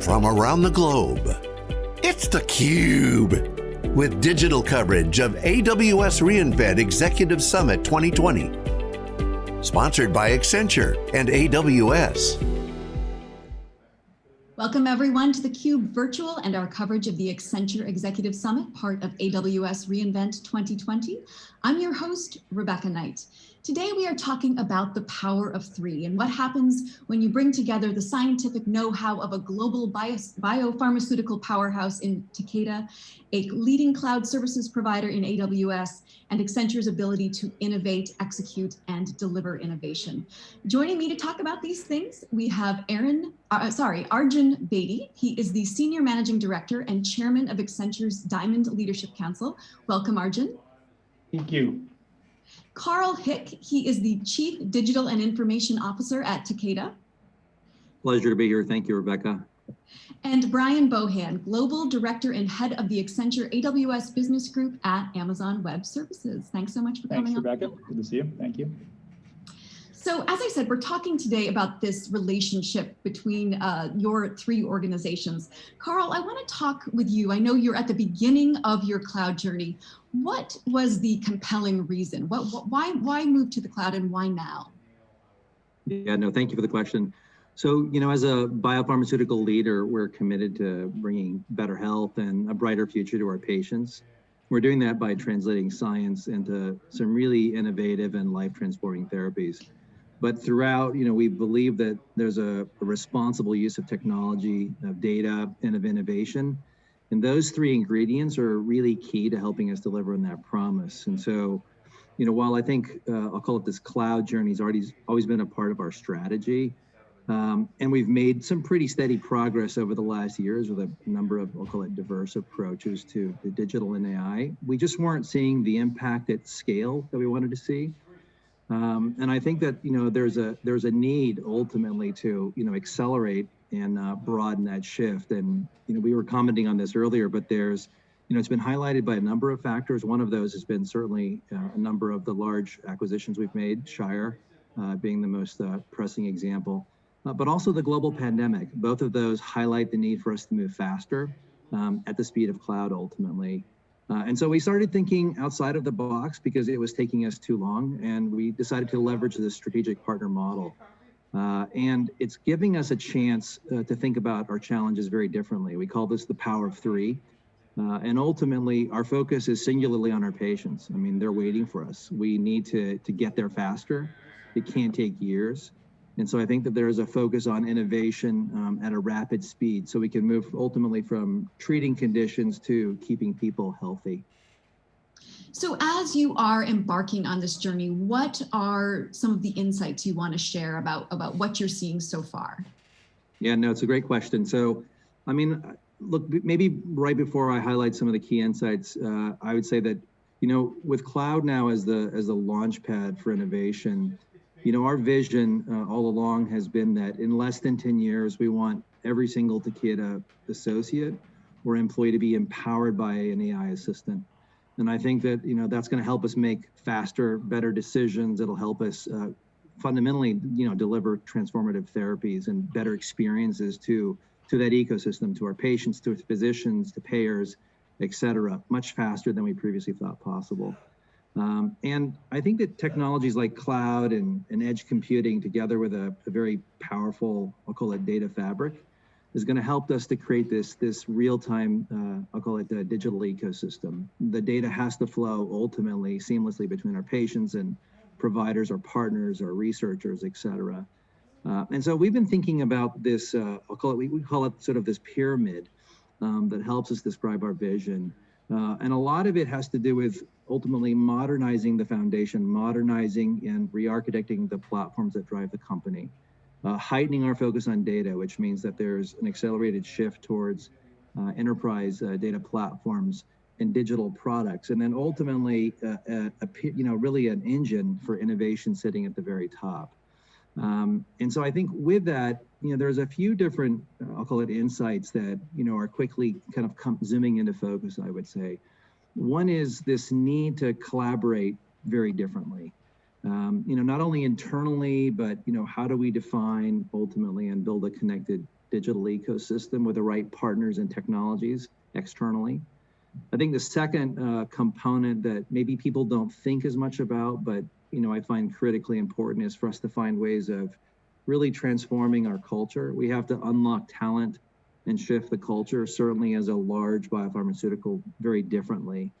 from around the globe. It's theCUBE, with digital coverage of AWS reInvent Executive Summit 2020. Sponsored by Accenture and AWS. Welcome everyone to theCUBE virtual and our coverage of the Accenture Executive Summit, part of AWS reInvent 2020. I'm your host, Rebecca Knight. Today we are talking about the power of three and what happens when you bring together the scientific know-how of a global bio biopharmaceutical powerhouse in Takeda, a leading cloud services provider in AWS, and Accenture's ability to innovate, execute, and deliver innovation. Joining me to talk about these things, we have Aaron, uh, sorry, Arjun Bedi. He is the Senior Managing Director and Chairman of Accenture's Diamond Leadership Council. Welcome, Arjun. Thank you. Carl Hick, he is the Chief Digital and Information Officer at Takeda. Pleasure to be here. Thank you, Rebecca. And Brian Bohan, Global Director and Head of the Accenture AWS Business Group at Amazon Web Services. Thanks so much for Thanks, coming Thanks, Rebecca. on. Good to see you. Thank you. So as I said, we're talking today about this relationship between uh, your three organizations. Carl, I want to talk with you. I know you're at the beginning of your cloud journey. What was the compelling reason? What, what, why, why move to the cloud and why now? Yeah, no, thank you for the question. So, you know, as a biopharmaceutical leader, we're committed to bringing better health and a brighter future to our patients. We're doing that by translating science into some really innovative and life-transforming therapies. But throughout, you know, we believe that there's a, a responsible use of technology, of data, and of innovation and those three ingredients are really key to helping us deliver on that promise. And so, you know, while I think uh, I'll call it this cloud journey has already always been a part of our strategy, um, and we've made some pretty steady progress over the last years with a number of, I'll call it diverse approaches to the digital and AI. We just weren't seeing the impact at scale that we wanted to see. Um, and I think that, you know, there's a there's a need ultimately to, you know, accelerate and uh, broaden that shift. And you know, we were commenting on this earlier, but there's, you know, it's been highlighted by a number of factors. One of those has been certainly uh, a number of the large acquisitions we've made, Shire uh, being the most uh, pressing example, uh, but also the global pandemic. Both of those highlight the need for us to move faster um, at the speed of cloud ultimately. Uh, and so we started thinking outside of the box because it was taking us too long, and we decided to leverage the strategic partner model. Uh, and it's giving us a chance uh, to think about our challenges very differently. We call this the power of three. Uh, and ultimately, our focus is singularly on our patients. I mean, they're waiting for us. We need to, to get there faster. It can't take years. And so I think that there is a focus on innovation um, at a rapid speed so we can move ultimately from treating conditions to keeping people healthy. So as you are embarking on this journey, what are some of the insights you want to share about, about what you're seeing so far? Yeah, no, it's a great question. So, I mean, look, maybe right before I highlight some of the key insights, uh, I would say that, you know, with cloud now as the as the launch pad for innovation, you know, our vision uh, all along has been that in less than 10 years, we want every single Takeda associate or employee to be empowered by an AI assistant. And I think that, you know, that's going to help us make faster, better decisions. It'll help us uh, fundamentally, you know, deliver transformative therapies and better experiences to, to that ecosystem, to our patients, to physicians, to payers, et cetera, much faster than we previously thought possible. Um, and I think that technologies like cloud and, and edge computing together with a, a very powerful, I'll call it data fabric, is going to help us to create this, this real-time, uh, I'll call it the digital ecosystem. The data has to flow ultimately seamlessly between our patients and providers or partners or researchers, et cetera. Uh, and so we've been thinking about this, uh, I'll call it, we, we, call it sort of this pyramid um, that helps us describe our vision. Uh, and a lot of it has to do with ultimately modernizing the foundation, modernizing and re-architecting the platforms that drive the company uh, heightening our focus on data, which means that there's an accelerated shift towards uh, enterprise uh, data platforms and digital products, and then ultimately, uh, a, a, you know, really an engine for innovation sitting at the very top. Um, and so I think with that, you know, there's a few different, I'll call it insights that, you know, are quickly kind of come, zooming into focus, I would say. One is this need to collaborate very differently um, you know, not only internally, but, you know, how do we define ultimately and build a connected digital ecosystem with the right partners and technologies externally. I think the second uh, component that maybe people don't think as much about, but you know I find critically important is for us to find ways of really transforming our culture. We have to unlock talent and shift the culture, certainly as a large biopharmaceutical, very differently.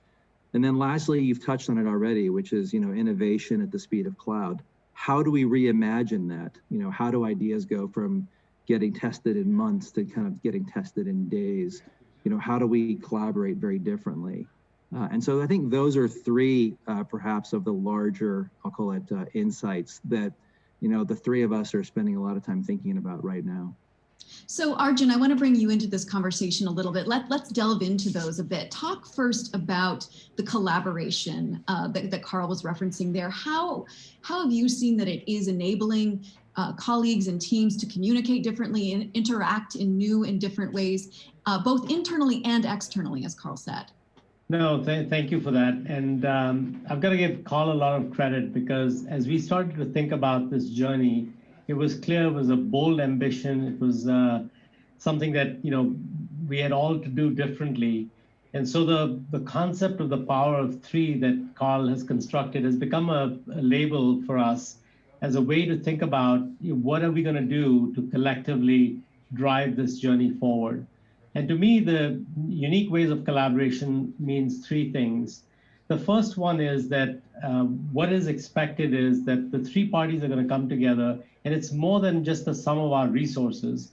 And then lastly, you've touched on it already, which is you know innovation at the speed of cloud. How do we reimagine that? You know, how do ideas go from getting tested in months to kind of getting tested in days? You know, how do we collaborate very differently? Uh, and so I think those are three, uh, perhaps, of the larger, I'll call it, uh, insights that you know the three of us are spending a lot of time thinking about right now. So Arjun, I want to bring you into this conversation a little bit. Let, let's delve into those a bit. Talk first about the collaboration uh, that, that Carl was referencing there. How, how have you seen that it is enabling uh, colleagues and teams to communicate differently and interact in new and different ways, uh, both internally and externally, as Carl said? No, th thank you for that. And um, I've got to give Carl a lot of credit because as we started to think about this journey, it was clear it was a bold ambition. It was uh, something that you know we had all to do differently. And so the, the concept of the power of three that Carl has constructed has become a, label for us as a way to think about what are we going to do to collectively drive this journey forward. And to me, the unique ways of collaboration means three things. The first one is that uh, what is expected is that the three parties are going to come together and it's more than just the sum of our resources.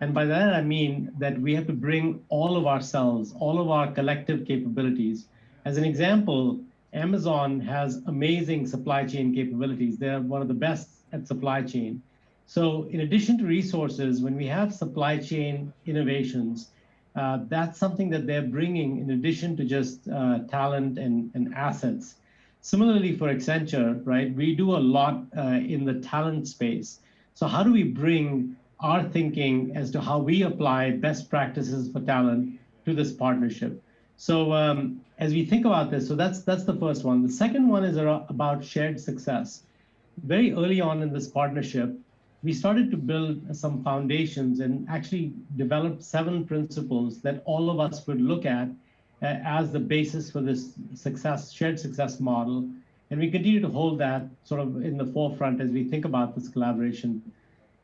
And by that, I mean that we have to bring all of ourselves, all of our collective capabilities. As an example, Amazon has amazing supply chain capabilities. They're one of the best at supply chain. So in addition to resources, when we have supply chain innovations, uh, that's something that they're bringing in addition to just uh, talent and, and assets. Similarly for Accenture, right, we do a lot uh, in the talent space. So how do we bring our thinking as to how we apply best practices for talent to this partnership? So um, as we think about this, so that's that's the first one. The second one is about shared success. Very early on in this partnership, we started to build some foundations and actually developed seven principles that all of us would look at uh, as the basis for this success, shared success model. And we continue to hold that sort of in the forefront as we think about this collaboration.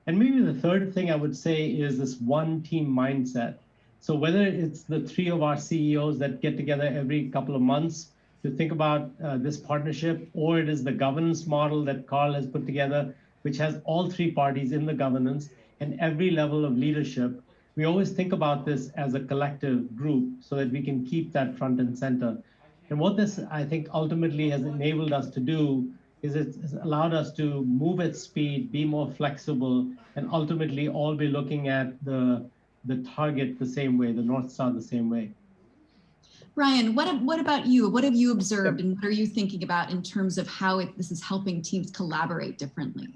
And maybe the third thing I would say is this one team mindset. So whether it's the three of our CEOs that get together every couple of months to think about uh, this partnership, or it is the governance model that Carl has put together, which has all three parties in the governance and every level of leadership we always think about this as a collective group so that we can keep that front and center. And what this, I think, ultimately has enabled us to do is it's allowed us to move at speed, be more flexible, and ultimately all be looking at the, the target the same way, the North Star the same way. Brian, what, what about you? What have you observed and what are you thinking about in terms of how it, this is helping teams collaborate differently?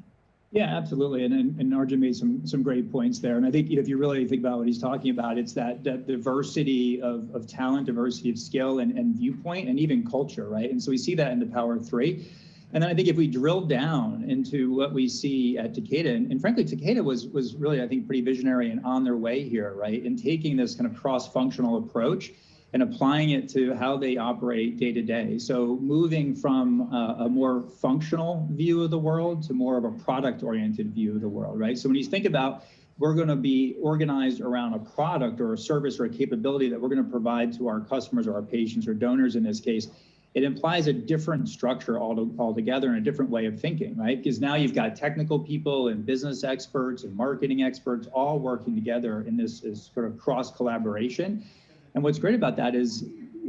Yeah, absolutely. And, and, and Arjun made some some great points there. And I think you know, if you really think about what he's talking about, it's that, that diversity of, of talent, diversity of skill and, and viewpoint, and even culture, right? And so we see that in the Power Three. And then I think if we drill down into what we see at Takeda, and, and, frankly, Takeda was was really, I think, pretty visionary and on their way here, right? In taking this kind of cross-functional approach and applying it to how they operate day to day. So moving from a, a, more functional view of the world to more of a product oriented view of the world, right? So when you think about we're going to be organized around a product or a service or a capability that we're going to provide to our customers or our patients or donors in this case, it implies a different structure all altogether and a different way of thinking, right? Because now you've got technical people and business experts and marketing experts all working together in this, this sort of cross collaboration. And what's great about that is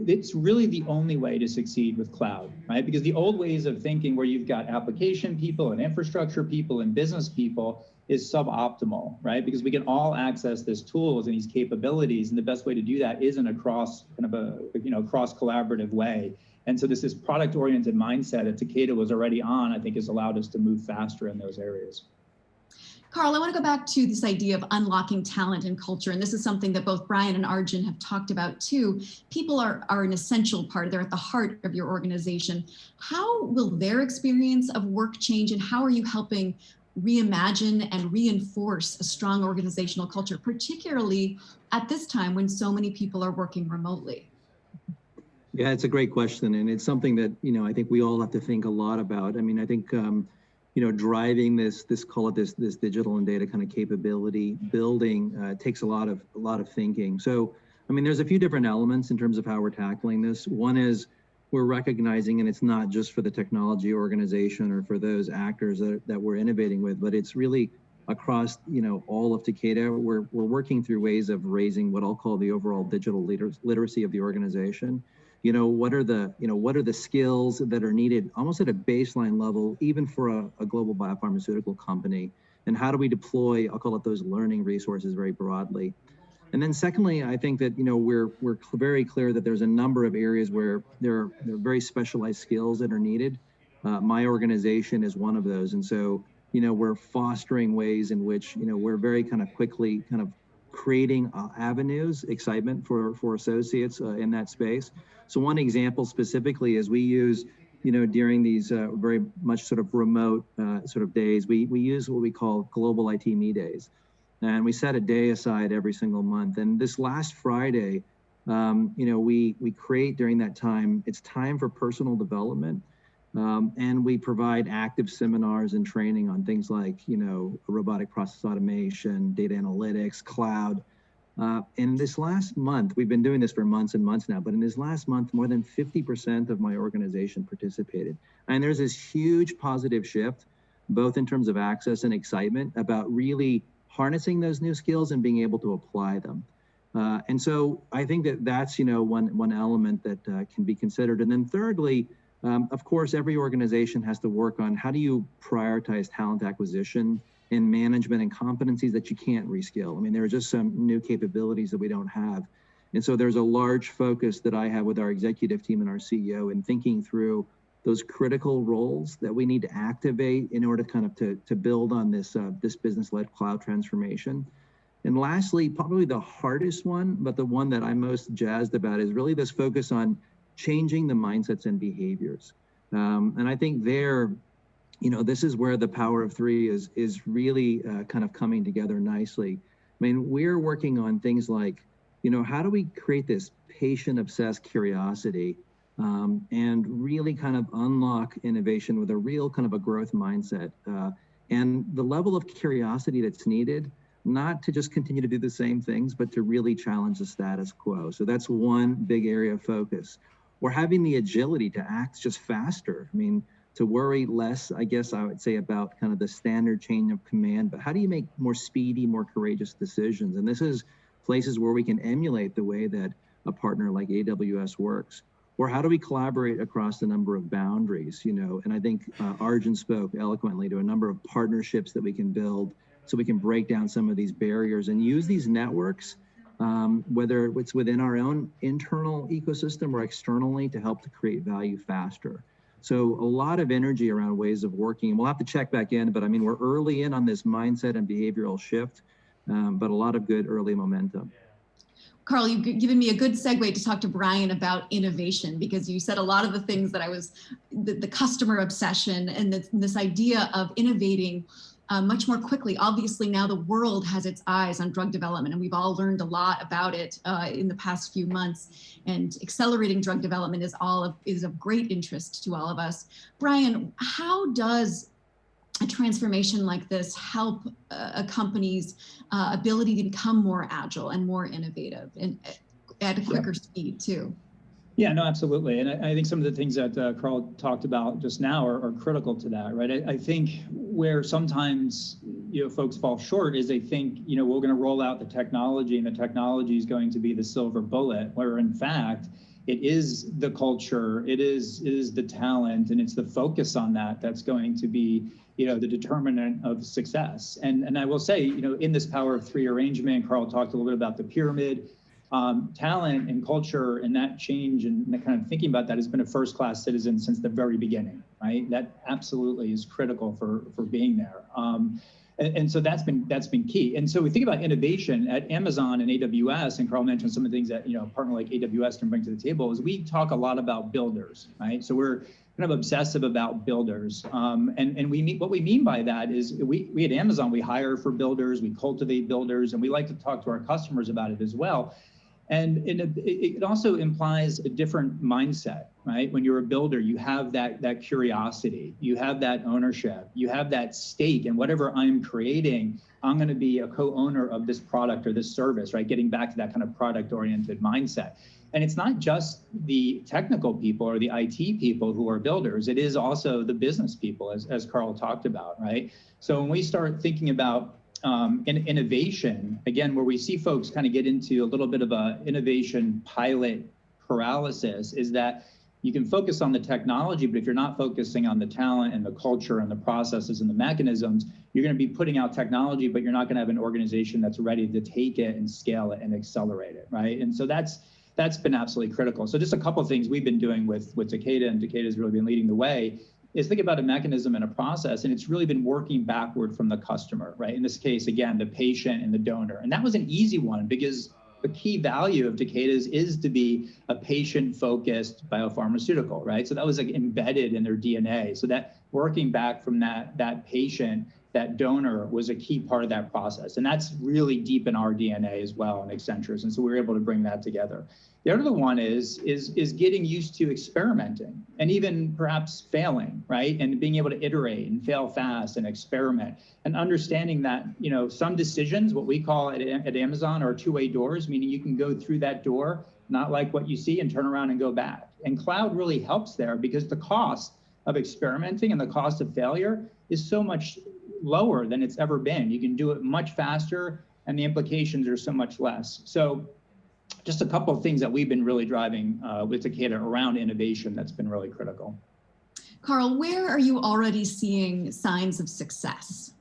it's really the only way to succeed with cloud, right? Because the old ways of thinking where you've got application people and infrastructure people and business people is suboptimal, right? Because we can all access these tools and these capabilities, and the best way to do that isn't a cross kind of a you know cross collaborative way. And so this this product oriented mindset that Takeda was already on, I think, has allowed us to move faster in those areas. Carl, I want to go back to this idea of unlocking talent and culture. And this is something that both Brian and Arjun have talked about too. People are, are an essential part, they're at the heart of your organization. How will their experience of work change and how are you helping reimagine and reinforce a strong organizational culture, particularly at this time when so many people are working remotely? Yeah, it's a great question, and it's something that you know I think we all have to think a lot about. I mean, I think um, you know driving this this call it this this digital and data kind of capability building uh, takes a lot of a lot of thinking. So, I mean, there's a few different elements in terms of how we're tackling this. One is we're recognizing, and it's not just for the technology organization or for those actors that, that we're innovating with, but it's really across you know all of Takeda. We're we're working through ways of raising what I'll call the overall digital liter- literacy of the organization you know what are the you know what are the skills that are needed almost at a baseline level even for a, a, global biopharmaceutical company? And how do we deploy i'll call it those learning resources very broadly? And then secondly i think that you know we're we're very clear that there's a number of areas where there are, there are very specialized skills that are needed. Uh, my organization is one of those. And so you know we're fostering ways in which you know we're very kind of quickly kind of creating uh, avenues, excitement for, for associates uh, in that space. So one example specifically is we use, you know, during these uh, very much sort of remote uh, sort of days, we, we use what we call global IT me days. And we set a day aside every single month. And this last Friday, um, you know, we, we create during that time, it's time for personal development. Um, and we provide active seminars and training on things like, you know, robotic process automation, data analytics, cloud. Uh, in this last month, we've been doing this for months and months now, but in this last month, more than 50% of my organization participated. And there's this huge positive shift, both in terms of access and excitement about really harnessing those new skills and being able to apply them. Uh, and so I think that that's, you know, one, one element that uh, can be considered. And then thirdly, um, of course, every organization has to work on how do you prioritize talent acquisition and management and competencies that you can't reskill. I mean, there are just some new capabilities that we don't have. And so there's a large focus that I have with our executive team and our CEO in thinking through those critical roles that we need to activate in order to kind of to, to build on this, uh, this business-led cloud transformation. And lastly, probably the hardest one, but the one that I'm most jazzed about is really this focus on changing the mindsets and behaviors. Um, and I think there, you know, this is where the power of three is is really uh, kind of coming together nicely. I mean, we're working on things like, you know, how do we create this patient obsessed curiosity um, and really kind of unlock innovation with a real kind of a growth mindset. Uh, and the level of curiosity that's needed, not to just continue to do the same things, but to really challenge the status quo. So that's one big area of focus or having the agility to act just faster. I mean, to worry less, I guess I would say about kind of the standard chain of command, but how do you make more speedy, more courageous decisions? And this is places where we can emulate the way that a partner like AWS works. Or how do we collaborate across a number of boundaries, you know? And I think uh, Arjun spoke eloquently to a number of partnerships that we can build so we can break down some of these barriers and use these networks um, whether it's within our own internal ecosystem or externally to help to create value faster. So a lot of energy around ways of working. We'll have to check back in, but I mean, we're early in on this mindset and behavioral shift, um, but a lot of good early momentum. Carl, you've given me a good segue to talk to Brian about innovation because you said a lot of the things that I was, the, the customer obsession and the, this idea of innovating uh, much more quickly. Obviously, now the world has its eyes on drug development, and we've all learned a lot about it uh, in the past few months. And accelerating drug development is all of is of great interest to all of us. Brian, how does a transformation like this help a company's uh, ability to become more agile and more innovative and at a quicker yeah. speed too? Yeah, no, absolutely. And I, I, think some of the things that uh, Carl talked about just now are, are critical to that, right? I, I, think where sometimes, you know, folks fall short is they think, you know, we're going to roll out the technology and the technology is going to be the silver bullet, where in fact, it is the culture, it is, it is the talent, and it's the focus on that that's going to be, you know, the determinant of success. And, and I will say, you know, in this power of three arrangement, Carl talked a little bit about the pyramid um, talent and culture and that change and kind of thinking about that has been a first class citizen since the very beginning, right? That absolutely is critical for, for being there. Um, and, and, so that's been that's been key. And so we think about innovation at Amazon and AWS, and Carl mentioned some of the things that you know a partner like AWS can bring to the table. Is we talk a lot about builders, right? So we're kind of obsessive about builders. Um, and and we mean, what we mean by that is we, we at Amazon, we hire for builders, we cultivate builders, and we like to talk to our customers about it as well. And it, it also implies a different mindset, right? When you're a builder, you have that, that curiosity, you have that ownership, you have that stake in whatever I'm creating, I'm going to be a co-owner of this product or this service, right? Getting back to that kind of product oriented mindset. And it's not just the technical people or the IT people who are builders, it is also the business people, as, as Carl talked about, right? So when we start thinking about um, in, innovation, again, where we see folks kind of get into a little bit of a innovation pilot paralysis, is that you can focus on the technology, but if you're not focusing on the talent and the culture and the processes and the mechanisms, you're going to be putting out technology, but you're not going to have an organization that's ready to take it and scale it and accelerate it, right? And so that's that's been absolutely critical. So just a couple of things we've been doing with with Takeda, and Takeda has really been leading the way, is think about a mechanism and a process, and it's really been working backward from the customer, right? In this case, again, the patient and the donor. And that was an easy one because the key value of Takeda's is to be a patient-focused biopharmaceutical, right? So that was like embedded in their DNA. So that working back from that, that patient, that donor was a key part of that process. And that's really deep in our DNA as well in Accenture's. And so we were able to bring that together. The other one is, is, is getting used to experimenting and even perhaps failing, right? And being able to iterate and fail fast and experiment and understanding that, you know, some decisions, what we call at, at Amazon are two-way doors, meaning you can go through that door, not like what you see and turn around and go back. And cloud really helps there because the cost of experimenting and the cost of failure is so much lower than it's ever been. You can do it much faster and the implications are so much less. So just a couple of things that we've been really driving uh, with Takeda around innovation that's been really critical. Carl, where are you already seeing signs of success?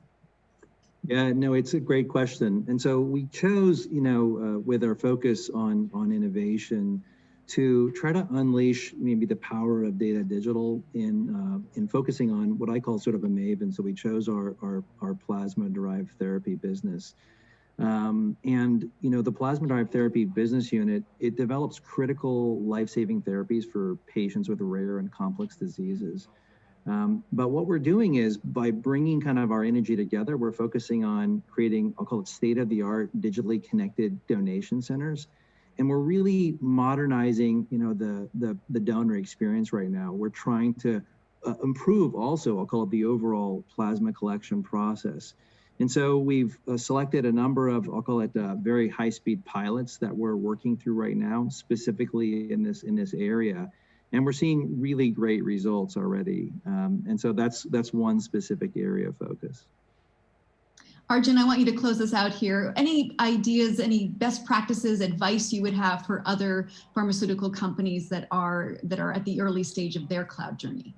Yeah, no, it's a great question. And so we chose, you know, uh, with our focus on, on innovation to try to unleash maybe the power of data digital in, uh, in focusing on what I call sort of a maven. So we chose our, our, our plasma derived therapy business. Um, and you know the plasma derived therapy business unit it develops critical life-saving therapies for patients with rare and complex diseases um, but what we're doing is by bringing kind of our energy together we're focusing on creating i'll call it state-of-the-art digitally connected donation centers and we're really modernizing you know the the, the donor experience right now we're trying to uh, improve also i'll call it the overall plasma collection process and so we've uh, selected a number of, I'll call it uh, very high speed pilots that we're working through right now, specifically in this, in this area. And we're seeing really great results already. Um, and so that's, that's one specific area of focus. Arjun, I want you to close this out here. Any ideas, any best practices, advice you would have for other pharmaceutical companies that are, that are at the early stage of their cloud journey?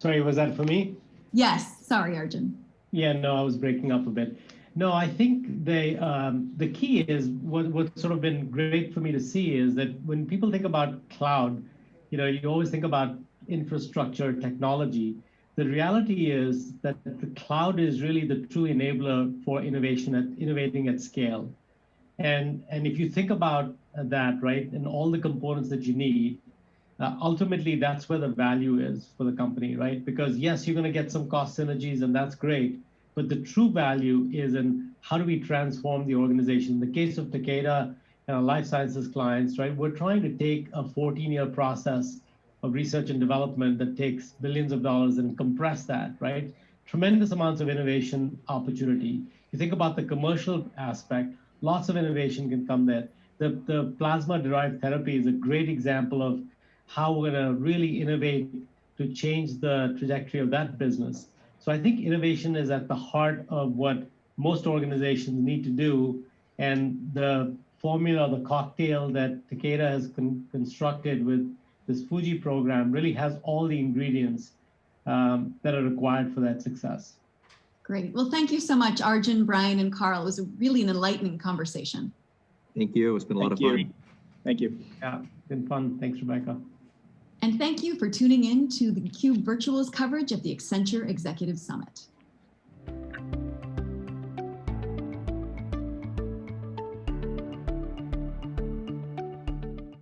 Sorry, was that for me? Yes, sorry, Arjun. Yeah, no, I was breaking up a bit. No, I think they um, the key is what what's sort of been great for me to see is that when people think about cloud, you know, you always think about infrastructure, technology. The reality is that the cloud is really the true enabler for innovation at innovating at scale. And and if you think about that, right, and all the components that you need, uh, ultimately that's where the value is for the company, right? Because yes, you're going to get some cost synergies and that's great, but the true value is in how do we transform the organization? In the case of Takeda and our life sciences clients, right? We're trying to take a 14-year process of research and development that takes billions of dollars and compress that, right? Tremendous amounts of innovation opportunity. You think about the commercial aspect, lots of innovation can come there. The, the plasma-derived therapy is a great example of how we're going to really innovate to change the trajectory of that business. So I think innovation is at the heart of what most organizations need to do. And the formula, the cocktail that Takeda has con constructed with this Fuji program really has all the ingredients um, that are required for that success. Great. Well, thank you so much, Arjun, Brian, and Carl. It was really an enlightening conversation. Thank you. It's been a Thank lot of you. fun. Thank you. Yeah, it's been fun. Thanks, Rebecca. And thank you for tuning in to the Cube Virtuals coverage of the Accenture Executive Summit.